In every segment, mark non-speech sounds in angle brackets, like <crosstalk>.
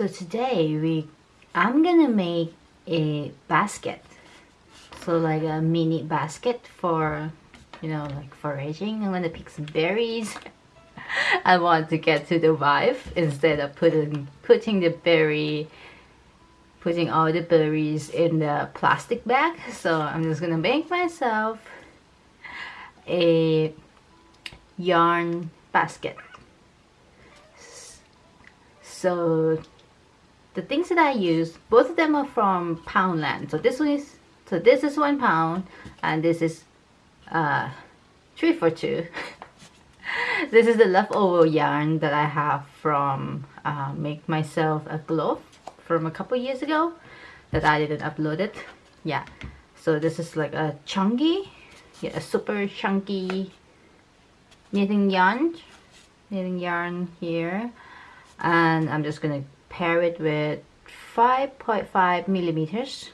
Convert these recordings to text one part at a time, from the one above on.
So today we I'm gonna make a basket. So like a mini basket for you know like foraging. I'm gonna pick some berries. <laughs> I want to get to the vibe instead of putting putting the berry putting all the berries in the plastic bag. So I'm just gonna make myself a yarn basket. So the things that I use, both of them are from Poundland. So this one is, so this is one pound, and this is uh, three for two. <laughs> this is the leftover yarn that I have from uh, make myself a glove from a couple years ago that I didn't upload it. Yeah, so this is like a chunky, yeah, a super chunky knitting yarn, knitting yarn here, and I'm just gonna pair it with 5.5 millimeters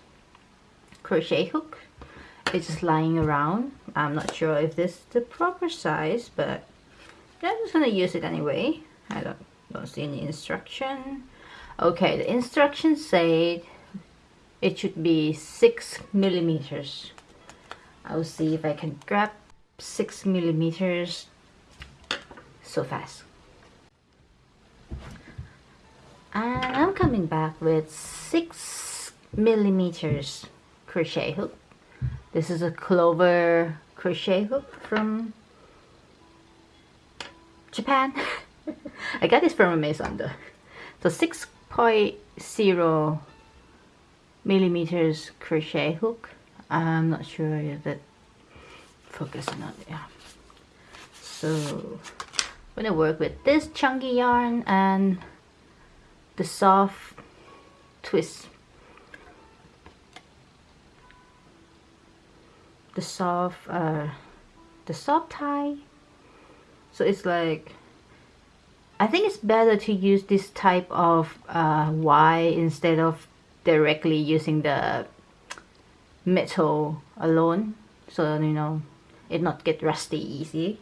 crochet hook. It's just lying around. I'm not sure if this is the proper size but I'm just gonna use it anyway. I don't, don't see any instruction. Okay the instructions say it should be six millimeters. I'll see if I can grab six millimeters so fast and I'm coming back with six millimeters crochet hook. This is a clover crochet hook from Japan. <laughs> I got this from Amazon though. So 6.0 millimeters crochet hook. I'm not sure if that focus not yeah. So I'm gonna work with this chunky yarn and the soft twist. The soft uh, the soft tie. So it's like I think it's better to use this type of uh, Y instead of directly using the metal alone. So you know it not get rusty easy.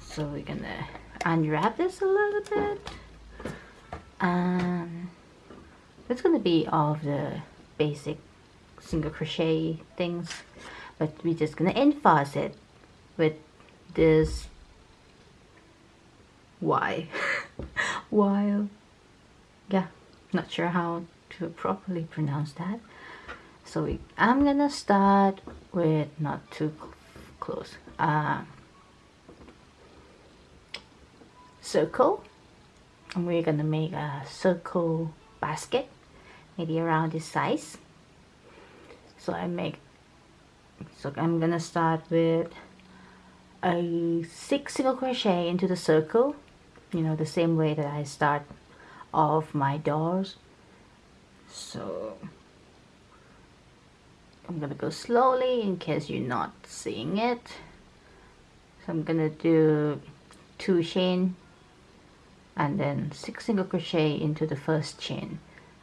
So we're gonna unwrap this a little bit um, that's gonna be all of the basic single crochet things but we're just gonna enforce it with this Y <laughs> while yeah not sure how to properly pronounce that. So we, I'm gonna start with not too close uh, circle and we're gonna make a circle basket maybe around this size. So I make so I'm gonna start with a six single crochet into the circle you know the same way that I start off my doors. So I'm gonna go slowly in case you're not seeing it. So I'm gonna do two chain and then six single crochet into the first chain.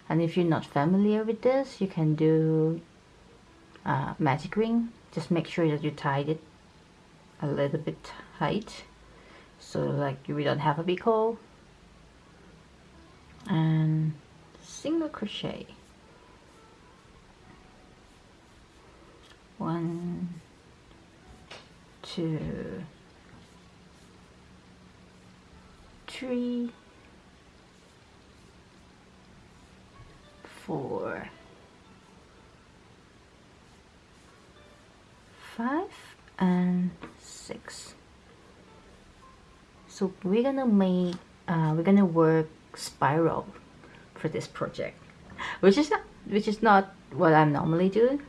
And if you're not familiar with this you can do uh, magic ring. Just make sure that you tied it a little bit tight so like we don't have a big hole. And single crochet. One two three, four, five, and six. So we're gonna make, uh, we're gonna work spiral for this project, which is not, which is not what I'm normally doing.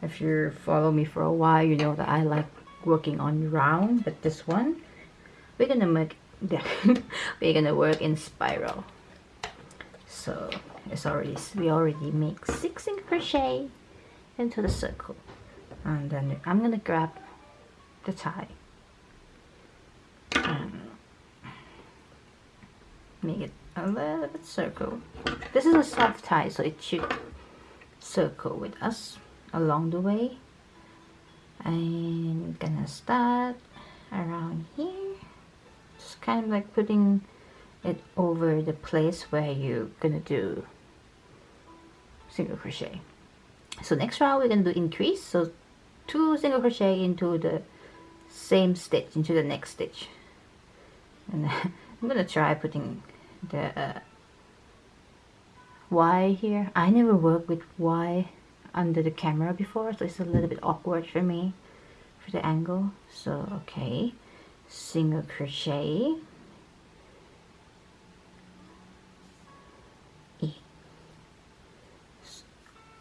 If you follow me for a while, you know that I like working on round, but this one, we're gonna make <laughs> we're gonna work in spiral. So it's already we already make six in crochet into the circle. And then I'm gonna grab the tie. And make it a little bit circle. This is a soft tie so it should circle with us along the way. I'm gonna start around here kind of like putting it over the place where you're gonna do single crochet. So next round we're gonna do increase. So two single crochet into the same stitch into the next stitch. And <laughs> I'm gonna try putting the uh, Y here. I never worked with Y under the camera before so it's a little bit awkward for me for the angle. So okay single crochet.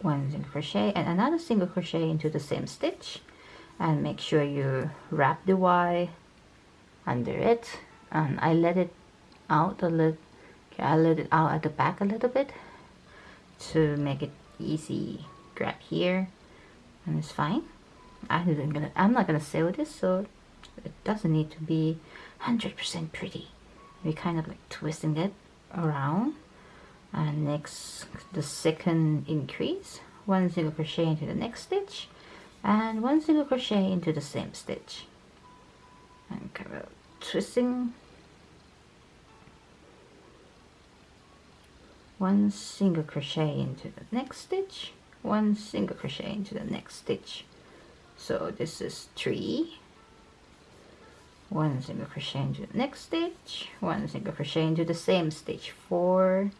One single crochet and another single crochet into the same stitch. And make sure you wrap the Y under it. And I let it out a little I let it out at the back a little bit to make it easy grab here. And it's fine. I am gonna I'm not gonna sew this so it doesn't need to be 100% pretty. We kind of like twisting it around. And next the second increase one single crochet into the next stitch and one single crochet into the same stitch. And kind of twisting. One single crochet into the next stitch one single crochet into the next stitch. So this is three one single crochet into the next stitch. One single crochet into the same stitch. Four.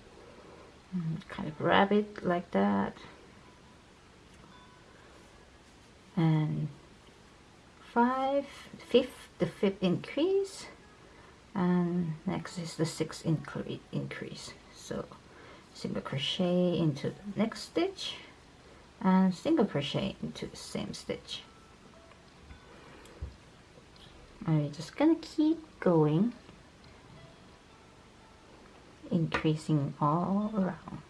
Mm-hmm. Kind of grab it like that. And five. Fifth the fifth increase. And next is the sixth increase. So single crochet into the next stitch. And single crochet into the same stitch we're just gonna keep going. Increasing all around.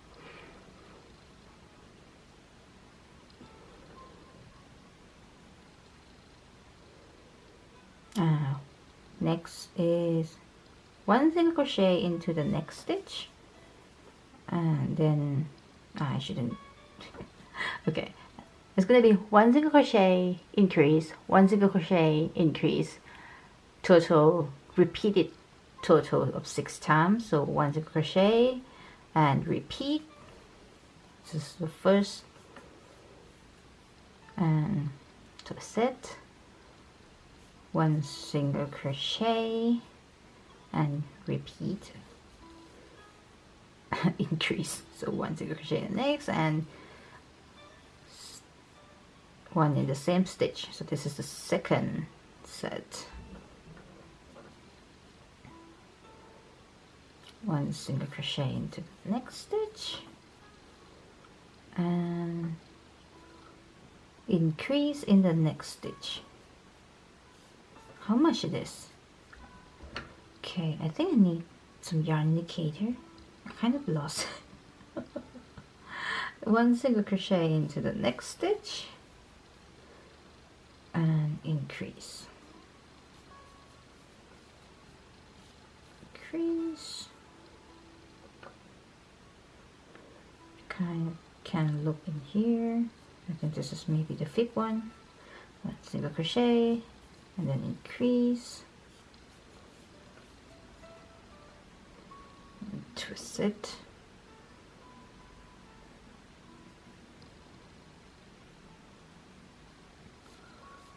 Uh, next is one single crochet into the next stitch. And then ah, I shouldn't. <laughs> Okay it's gonna be one single crochet increase one single crochet increase total repeated total of six times. So one single crochet and repeat. This is the first. And to set. One single crochet and repeat. <laughs> Increase. So one single crochet in the next and one in the same stitch. So this is the second set one single crochet into the next stitch. And increase in the next stitch. How much it is? Okay I think I need some yarn indicator. I kind of lost. <laughs> One single crochet into the next stitch. And increase. Increase can look in here. I think this is maybe the fifth one one single crochet and then increase. Twist it.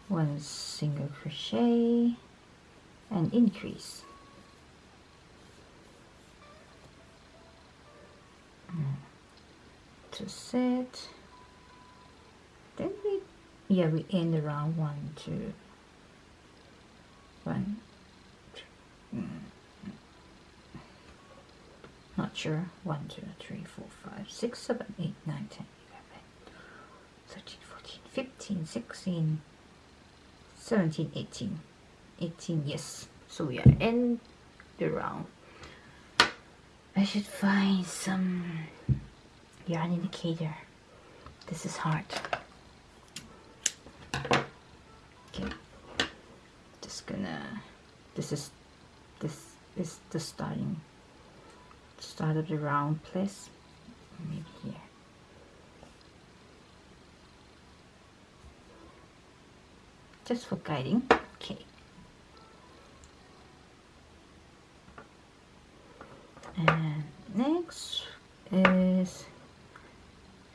One single crochet and increase mm. To set. Then we yeah we end around one two one two, mm, not sure. One two three four five six seven eight nine ten eleven thirteen fourteen fifteen sixteen 17 18 18 yes. So we are in the round. I should find some yarn indicator this is hard. Okay. Just gonna this is this is the starting start of the round place maybe here. Just for guiding. Okay. And next is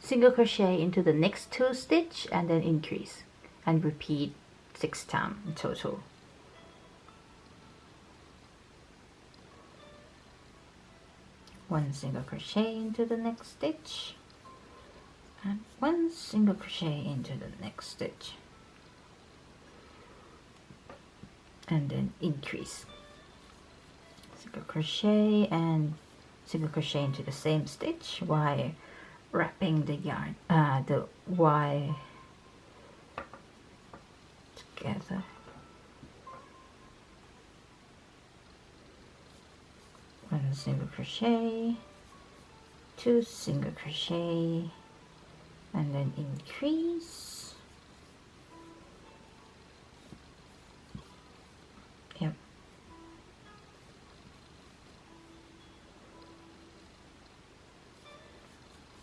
single crochet into the next two stitch and then increase and repeat six times in total. One single crochet into the next stitch and one single crochet into the next stitch. And then increase. Single crochet and single crochet into the same stitch. While wrapping the yarn uh, the Y together. One single crochet two single crochet and then increase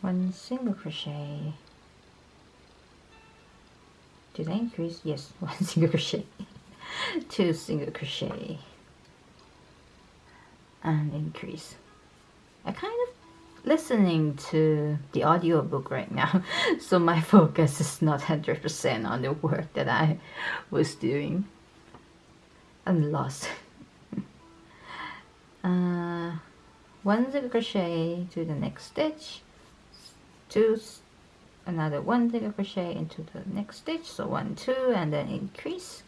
one single crochet. Did I increase? Yes, <laughs> one single crochet. <laughs> Two single crochet. And increase. I kind of listening to the audiobook right now <laughs> so my focus is not 100% on the work that I was doing. I'm lost. Uh, one single crochet to the next stitch two another one single crochet into the next stitch so one two and then increase.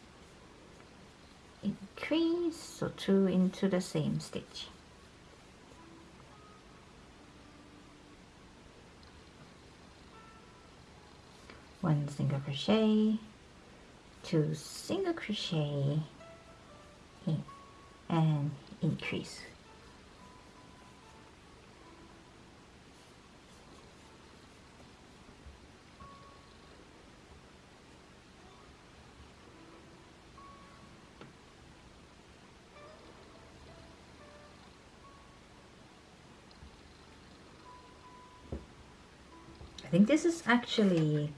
Increase so two into the same stitch one single crochet two single crochet in and increase I think this is actually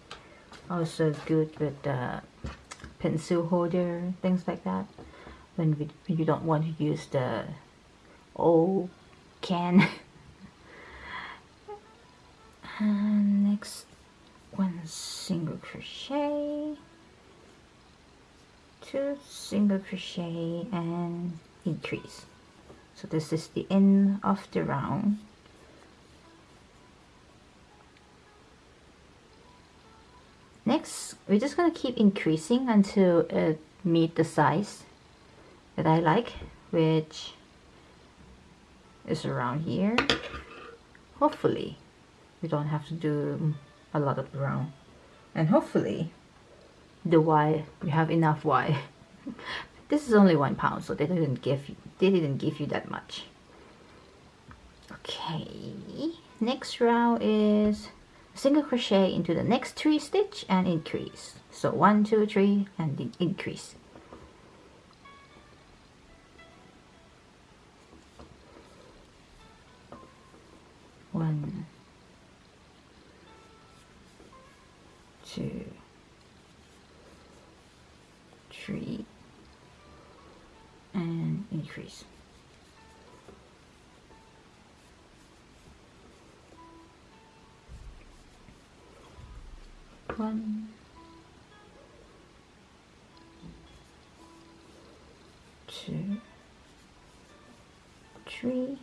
also good with the pencil holder things like that. When, we, you don't want to use the old can. <laughs> And next one single crochet. Two single crochet and increase. So this is the end of the round next we're just going to keep increasing until it meet the size that I like which is around here. Hopefully we don't have to do a lot of round and hopefully the Y we have enough Y. <laughs> This is only one pound so they didn't give you they didn't give you that much. Okay next round is single crochet into the next three stitch and increase. So one two three and increase. One two three and increase one, two, three,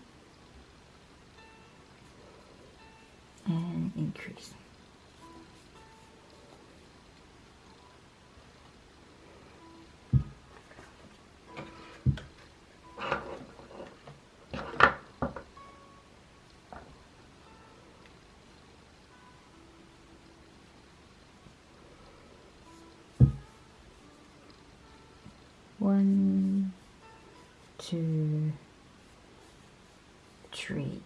and increase. One two three.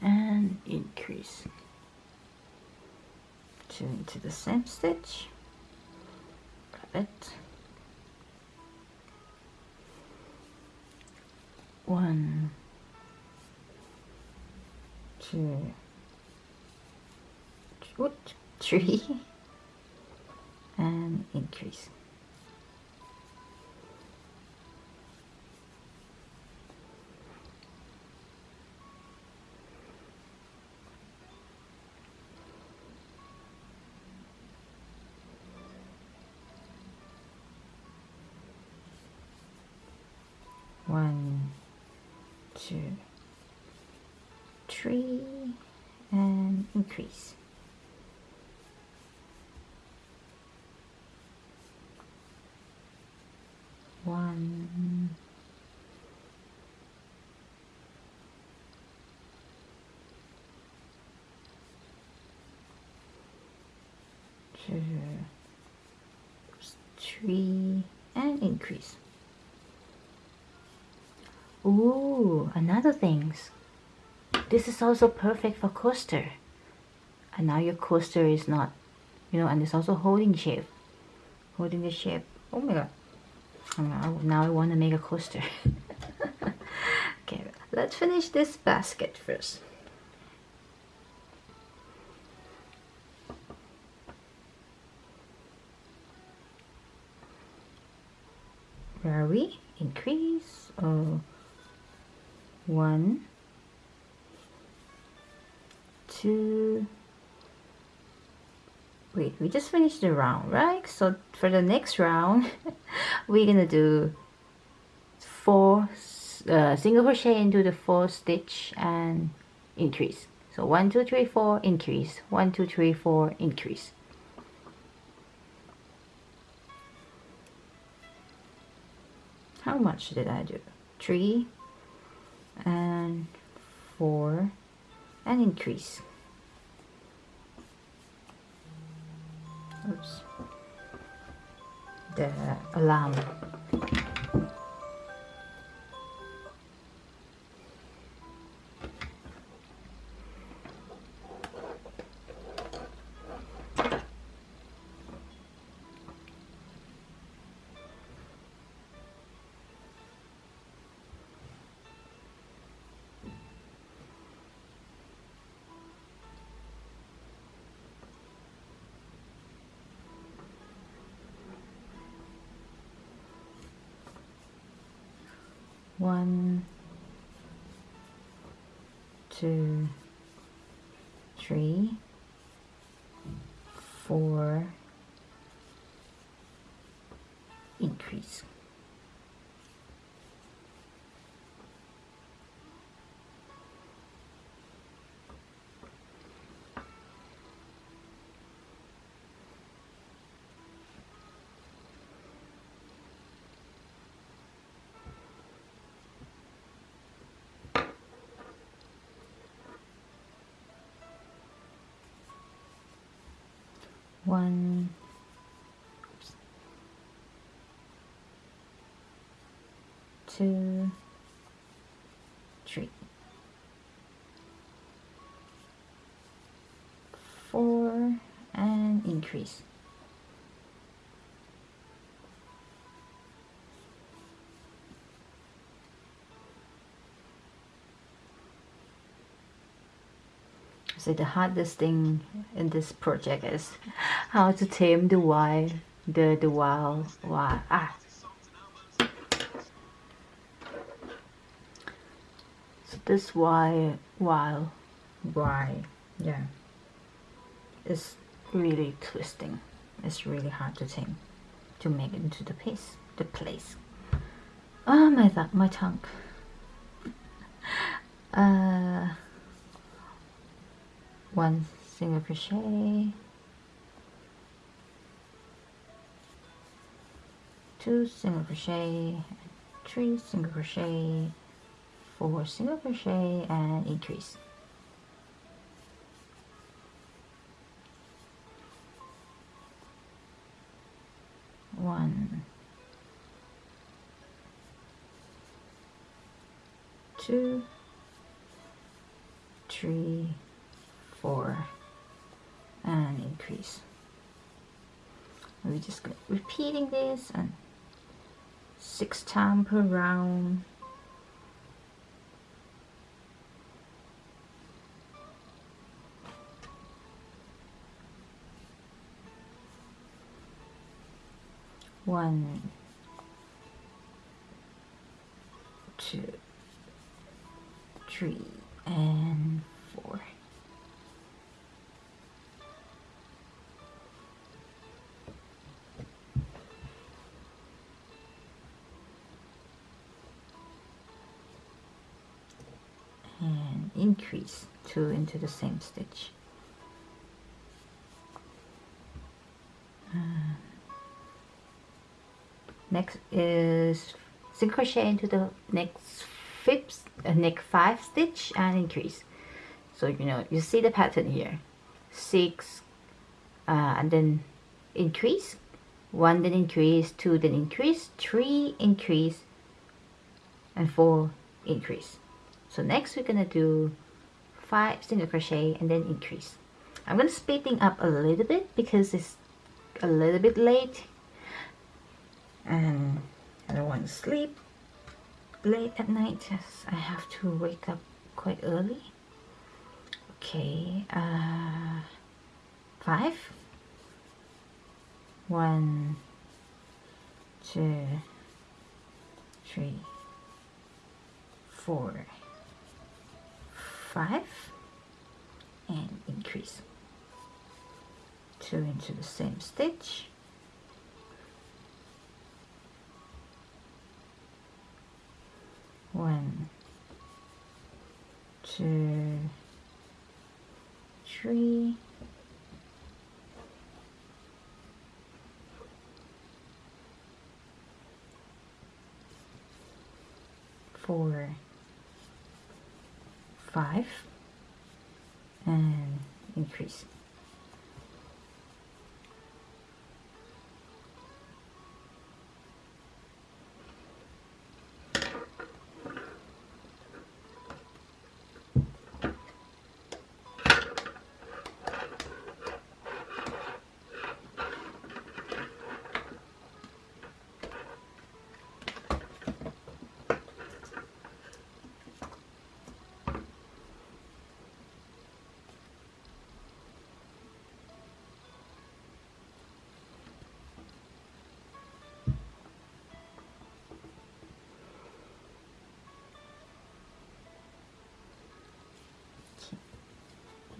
And increase. Two into the same stitch. Grab it. One two three. <laughs> And increase three and increase. One. Two three and increase. Ooh, another things. This is also perfect for coaster. And now your coaster is not, you know, and it's also holding shape. Holding the shape. Oh my god. Oh, now I want to make a coaster. <laughs> okay, let's finish this basket first. Where are we? Increase. Oh one two wait we just finished the round right? So for the next round <laughs> we're gonna do four uh, single crochet into the four stitch and increase. So one two three four increase. One two three four increase. How much did I do? Three and four and increase oops the alarm two three four one. Two. Three. Four and increase So the hardest thing in this project is how to tame the wild, the the wild, wild ah. So this wild, wild, why, yeah, it's really twisting. It's really hard to tame, to make it into the piece, the place. Oh my th my tongue. <laughs> Uh one single crochet. Two single crochet. Three single crochet. Four single crochet and increase. One. Two. Three four and increase. We're just repeating this and six times per round. One two three and two into the same stitch. Uh, next is single crochet into the next fifth uh, next five stitch and increase. So you know you see the pattern here. Six uh, and then increase. One then increase. Two then increase. Three increase. And four increase. So next we're gonna do five single crochet and then increase. I'm gonna speed speeding up a little bit because it's a little bit late. And I don't want to sleep late at night yes, I have to wake up quite early. Okay uh, five. One two three four five and increase two into the same stitch. One two three four five and increase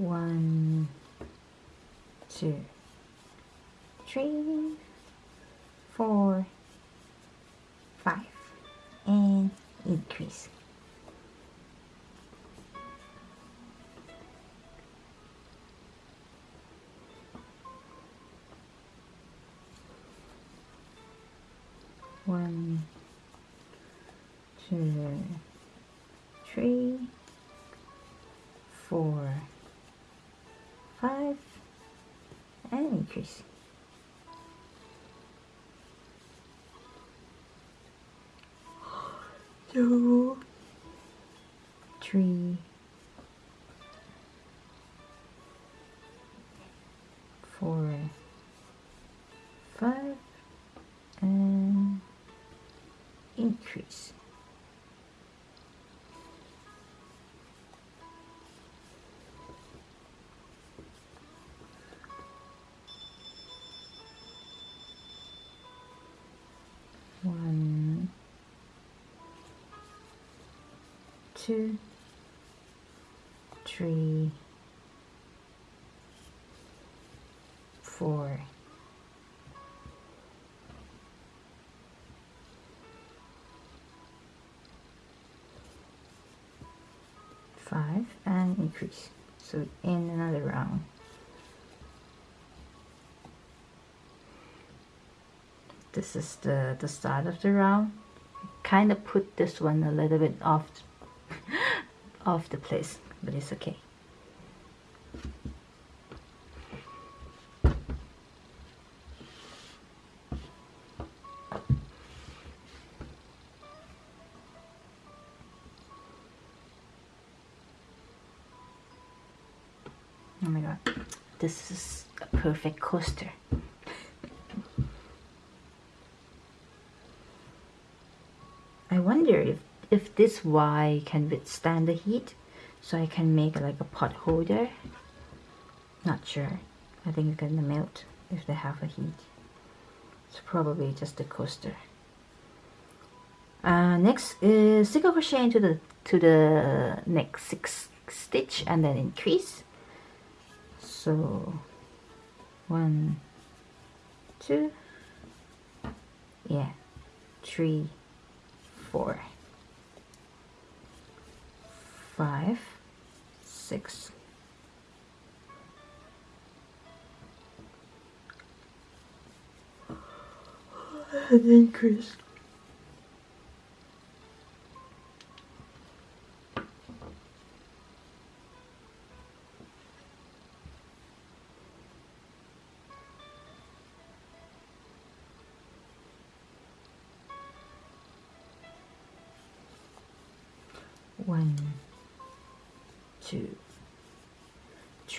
one two three four five and increase. One two two <gasps> three. Four. Five. And increase one two three four. Five and increase. So in another round this is the the start of the round. Kind of put this one a little bit off <laughs> off the place but it's okay. Oh my god. This is a perfect coaster I wonder if, this Y can withstand the heat so I can make like a pot holder. Not sure. I think it's gonna melt if they have a heat. It's probably just a coaster. Uh, next is single crochet into the to the next six stitch and then increase. So one two yeah three four five, six, and increase.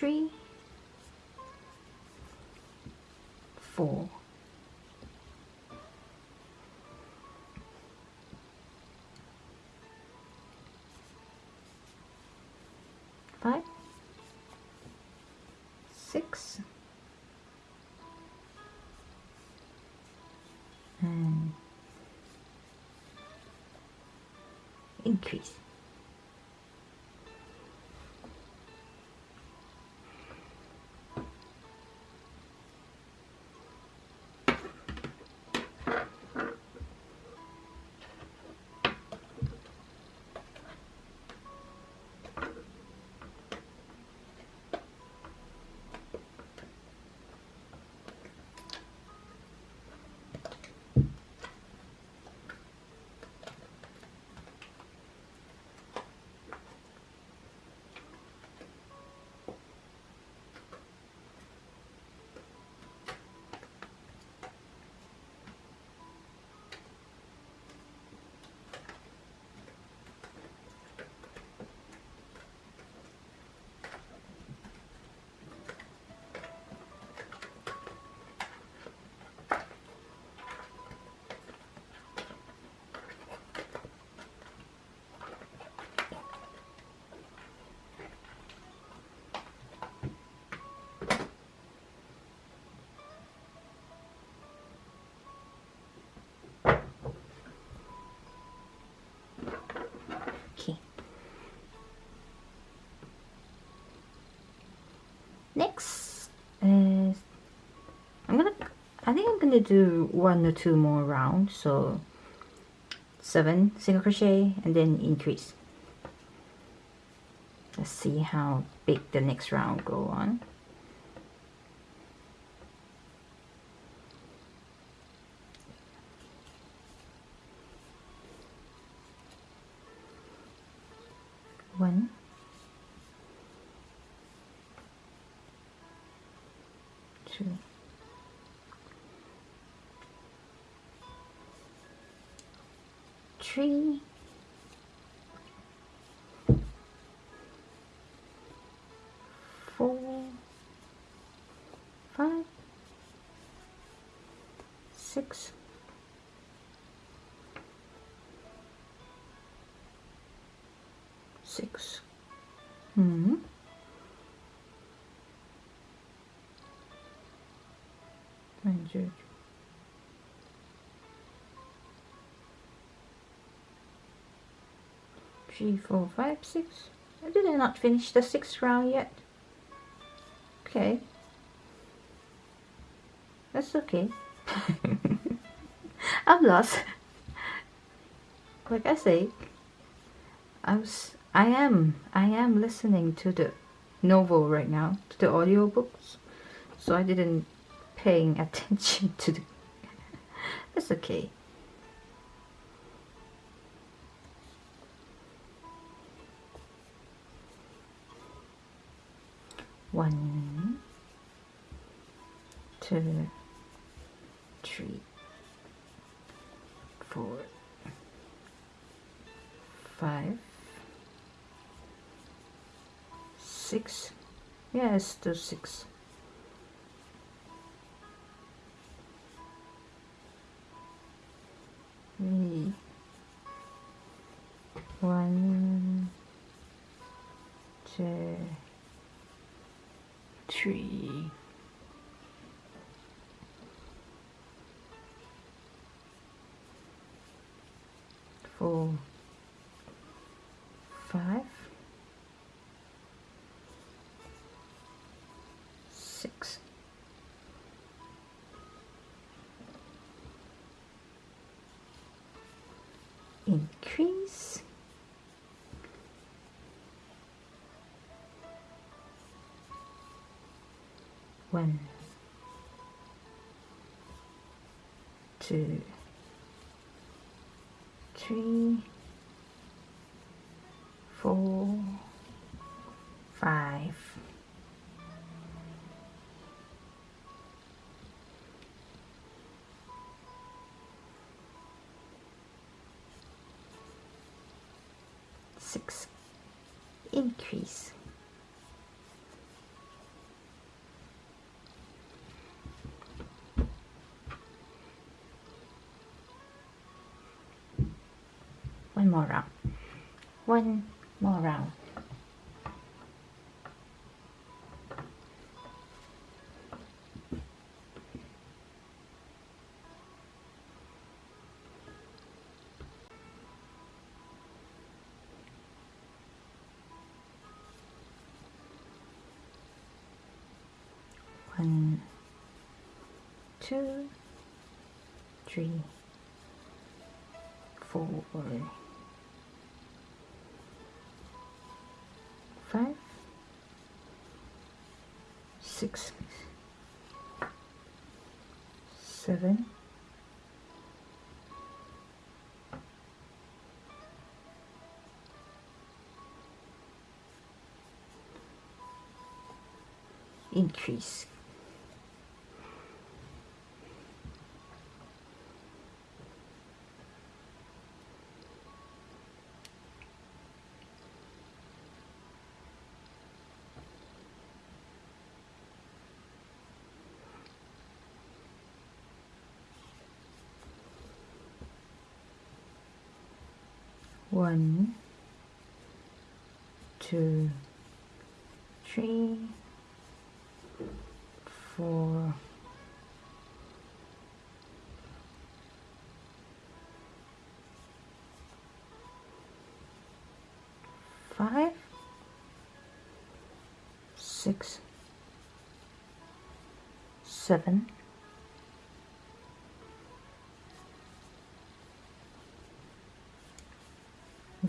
Three, four, five, six, and increase. I think I'm gonna do one or two more rounds so seven single crochet and then increase. Let's see how big the next round go on four five six six. Hmm. One, two, three, four, five, six. Did I not finish the sixth round yet? Okay. That's okay. <laughs> I'm lost. Like I say, I was I am I am listening to the novel right now, to the audiobooks. So I didn't paying <laughs> attention to the <laughs> That's okay. One, two, three, four, five, six. Yes, to six. Three. One, two, three. four, five, six, increase. One two three four five. Six. Increase more round. One more round. One two three four five, six, seven, increase. One, two, three, four, five, six, seven,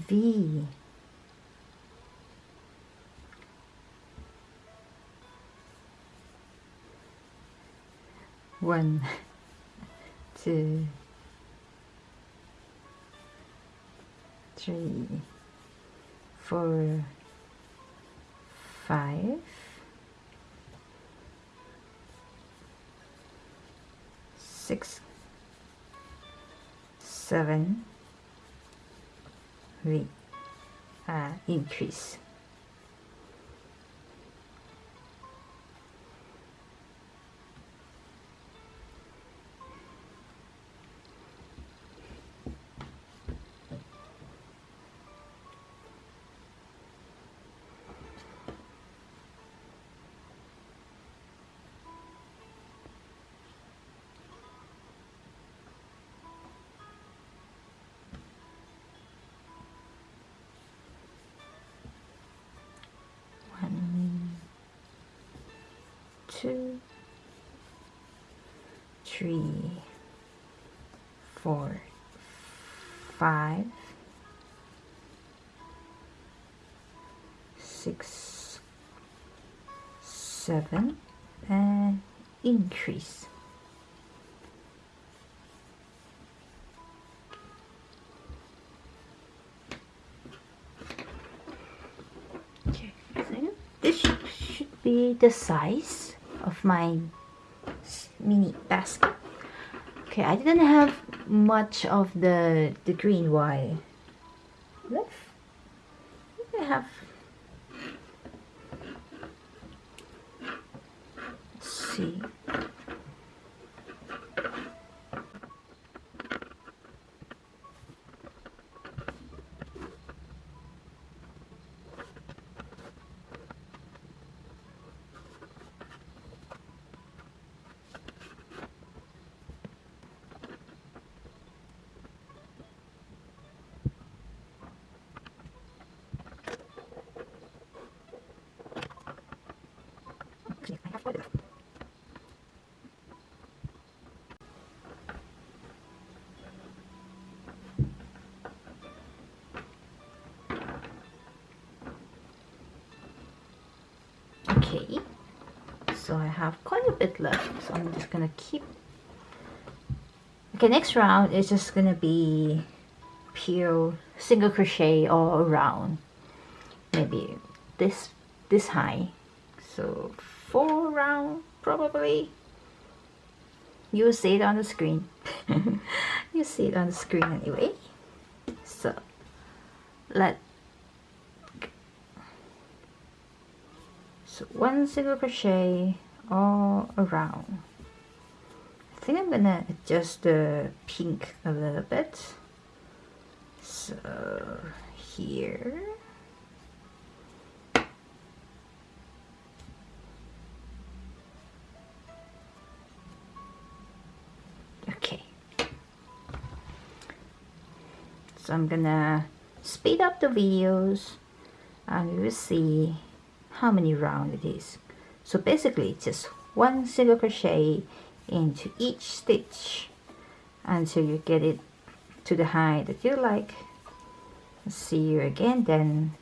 V one <laughs> two three four five six seven Uh, increase. Two, three, four, five, six, seven, and increase. Okay, this should, should be the size of my mini basket. Okay, I didn't have much of the the green wire left. I have. Let's see. Okay, so I have quite a bit left so I'm just gonna keep okay next round is just gonna be pure single crochet all around. Maybe this this high four round probably. You'll see it on the screen. <laughs> You see it on the screen anyway. So let so one single crochet all around. I think I'm gonna adjust the pink a little bit. So here I'm gonna speed up the videos and we will see how many round it is. So basically it's just one single crochet into each stitch until you get it to the height that you like. See you again then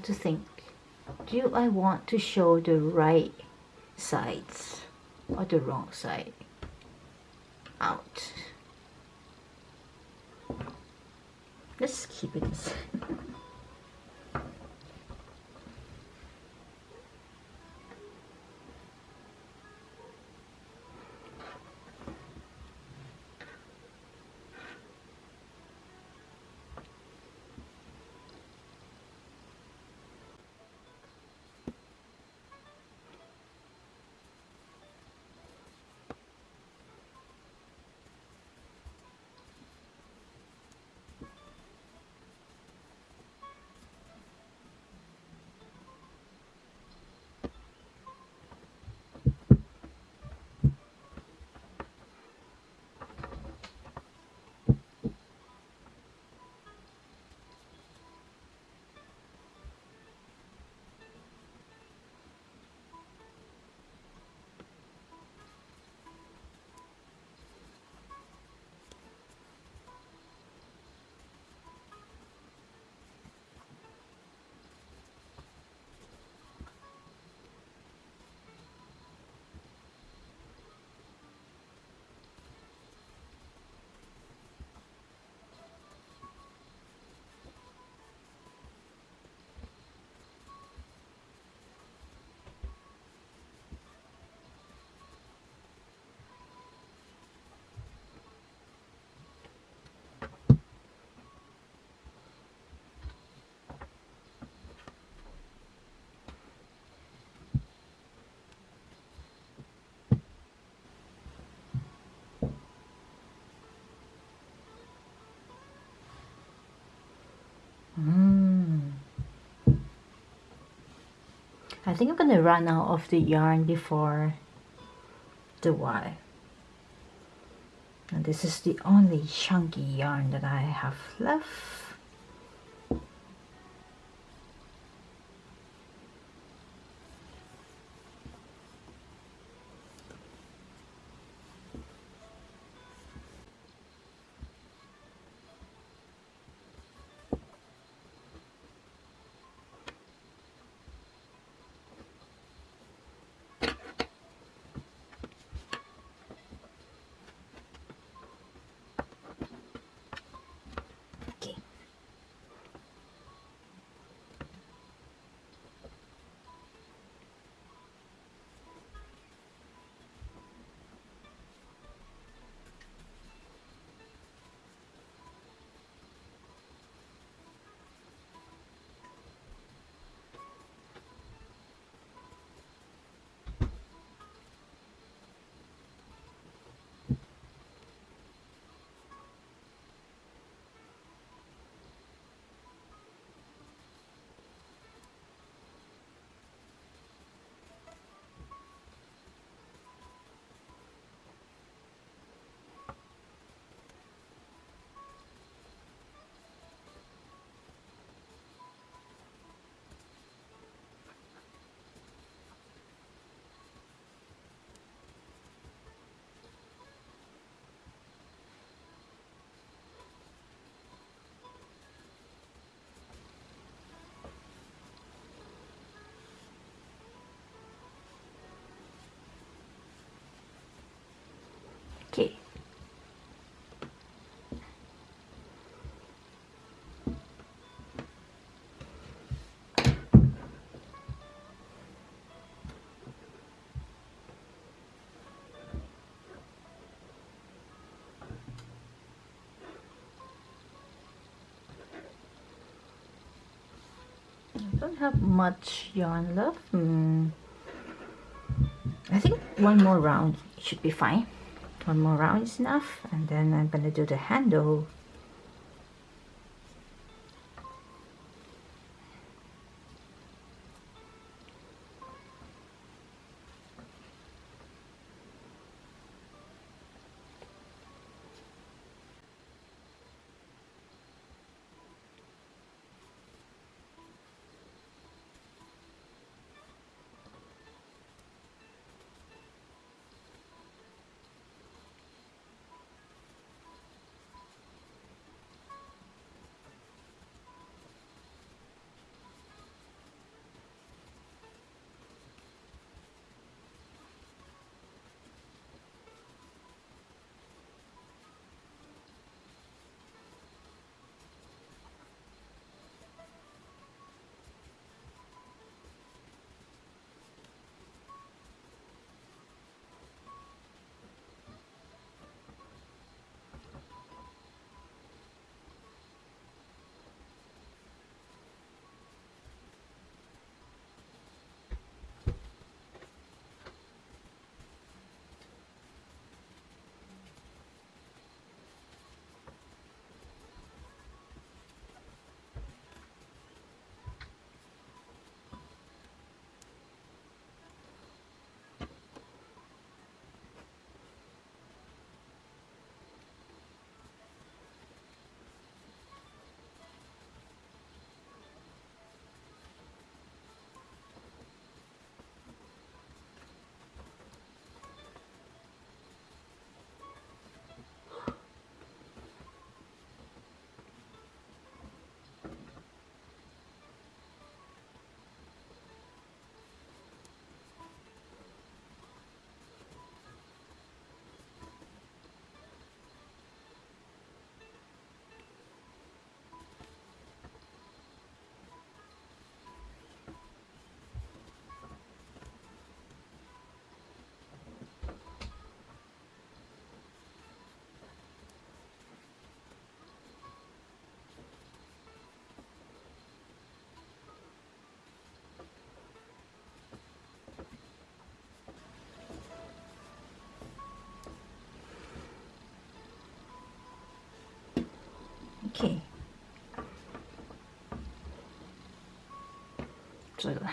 have to think. Do I want to show the right sides or the wrong side I think I'm gonna run out of the yarn before the Y. And this is the only chunky yarn that I have left don't have much yarn left. Mm. I think one more round should be fine one more round is enough and then I'm gonna do the handle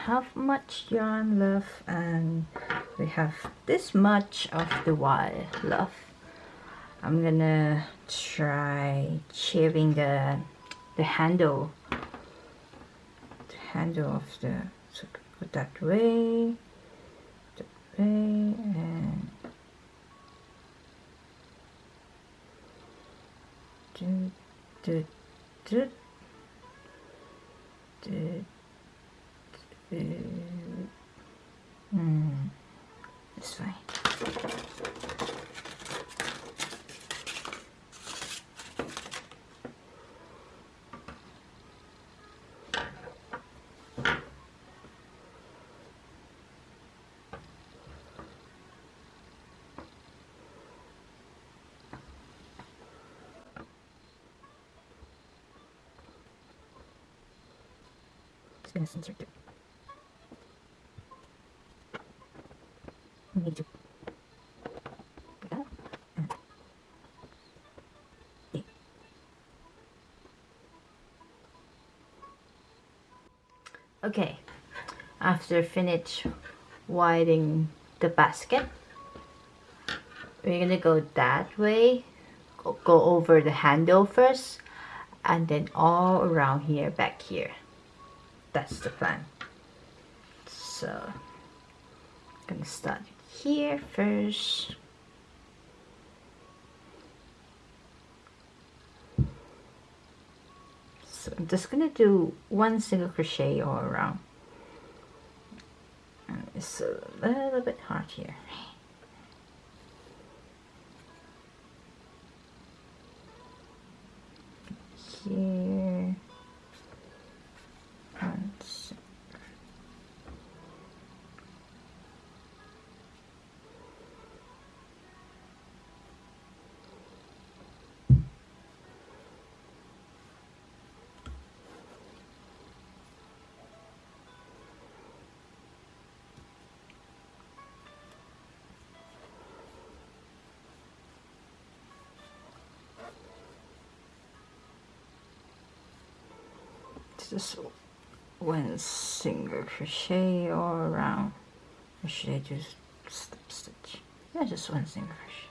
have much yarn left and we have this much of the wire left I'm gonna try shaving the the handle. The handle of the so put that way that way and do do do Hmm, this way. Gonna. Okay, after finish widening the basket, we're gonna go that way, go over the handle first, and then all around here, back here. That's the plan. So, I'm gonna start here first. So I'm just gonna do one single crochet all around. And it's a little bit hard here. Here. Just one single crochet all around or should I just slip stitch? Yeah just one single crochet.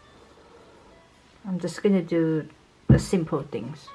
I'm just gonna do the simple things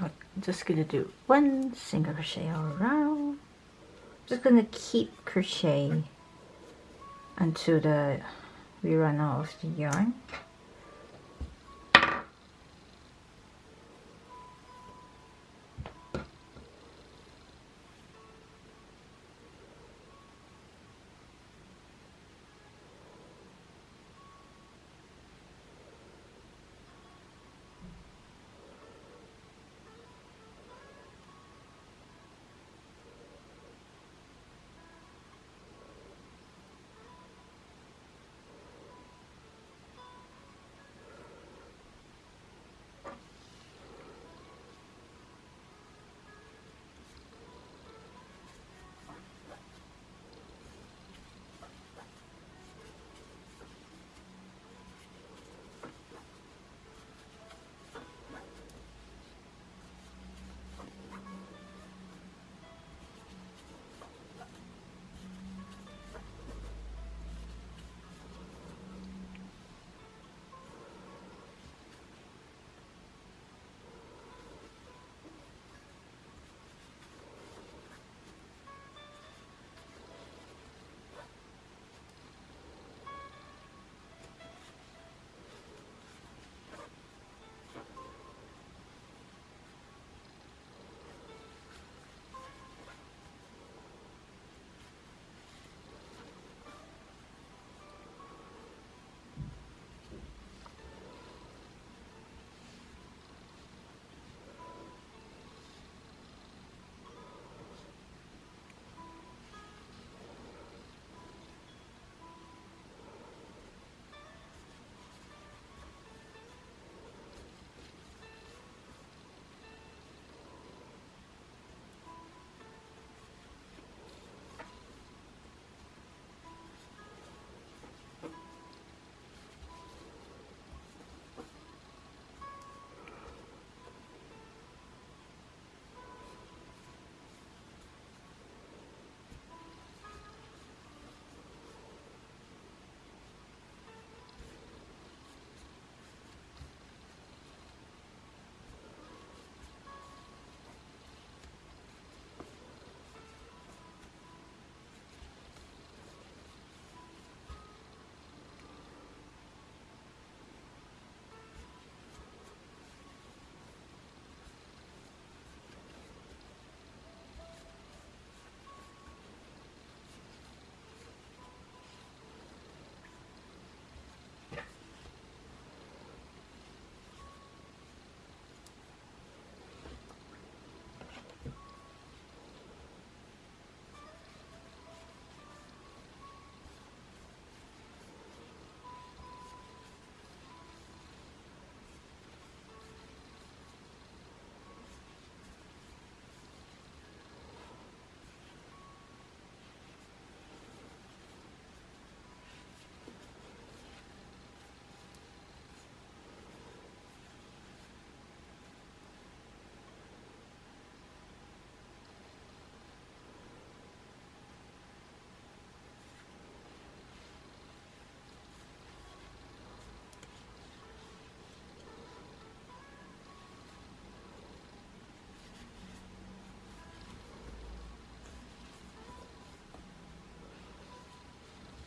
I'm just gonna do one single crochet all around. Just gonna keep crochet until the we run out of the yarn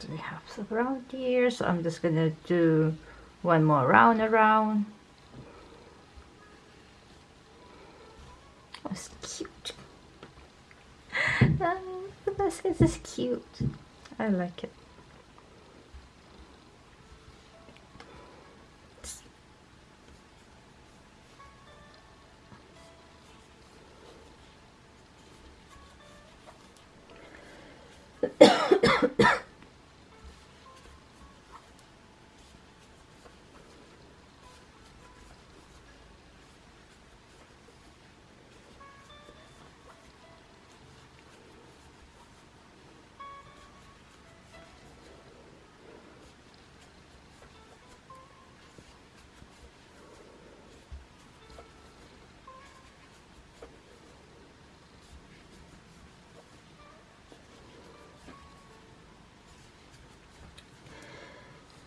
we have several here? So I'm just gonna do one more round around. That's cute. Uh, the is cute. I like it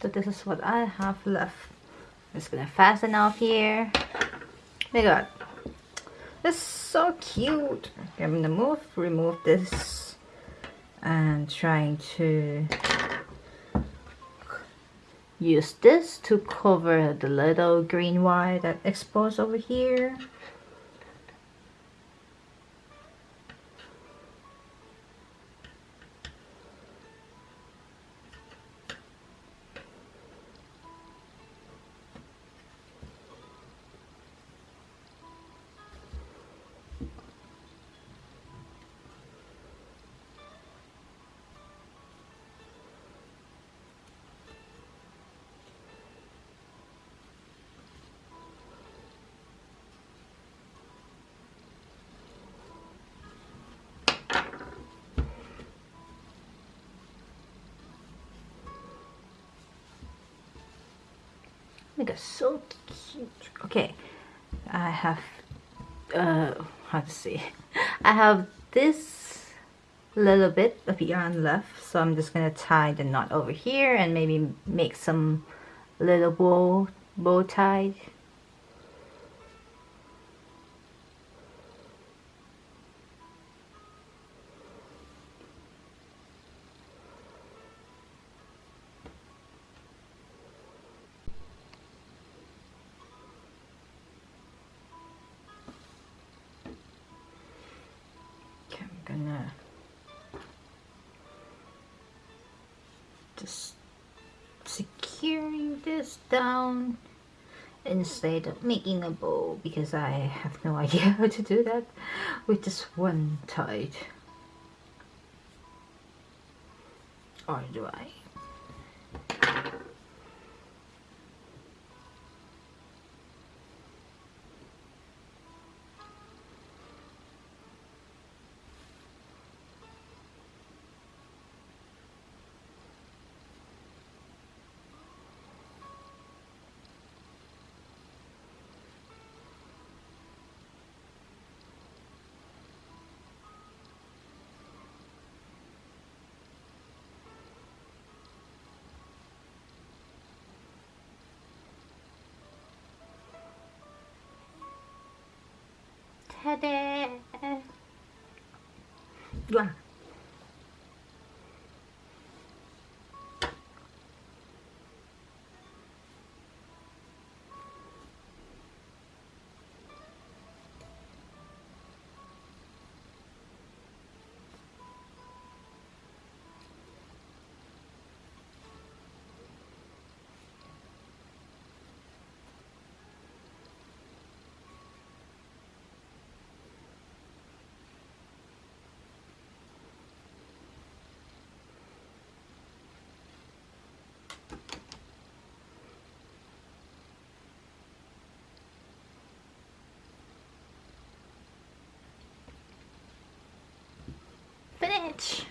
so this is what I have left. I'm just gonna fasten off here. My god that's so cute. I'm gonna move remove this and trying to use this to cover the little green wire that exposed over here Look, so cute. Okay, I have, uh, how to say, <laughs> I have this little bit of yarn left, so I'm just gonna tie the knot over here and maybe make some little bow, bow tie this down instead of making a bow because I have no <laughs> idea how to do that with just one tied or do I? 嘿的，软。Finish!